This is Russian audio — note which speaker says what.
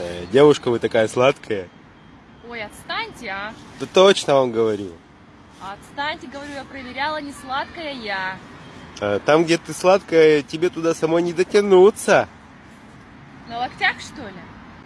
Speaker 1: Э, Девушка, вы такая сладкая.
Speaker 2: Ой, отстаньте, а.
Speaker 1: Да точно вам говорю.
Speaker 2: Отстаньте, говорю, я проверяла, не сладкая я.
Speaker 1: Э, там, где ты сладкая, тебе туда самой не дотянуться.
Speaker 2: На локтях, что ли?